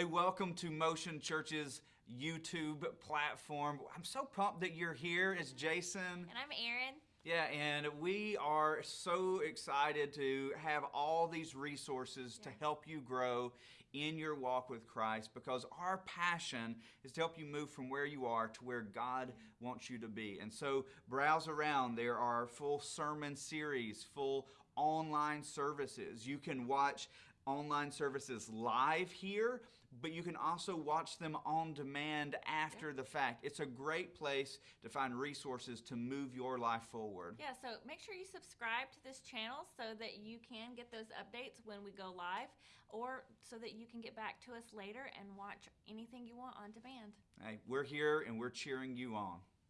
Hey, welcome to Motion Church's YouTube platform. I'm so pumped that you're here. It's Jason. And I'm Erin. Yeah, and we are so excited to have all these resources to help you grow in your walk with Christ because our passion is to help you move from where you are to where God wants you to be. And so browse around. There are full sermon series, full online services. You can watch online services live here, but you can also watch them on demand after the fact. It's a great place to find resources to move your life forward. Yeah, so make sure you subscribe to this channel so that you can get those updates when we go live or so that you can get back to us later and watch anything you want on demand. Hey, we're here and we're cheering you on.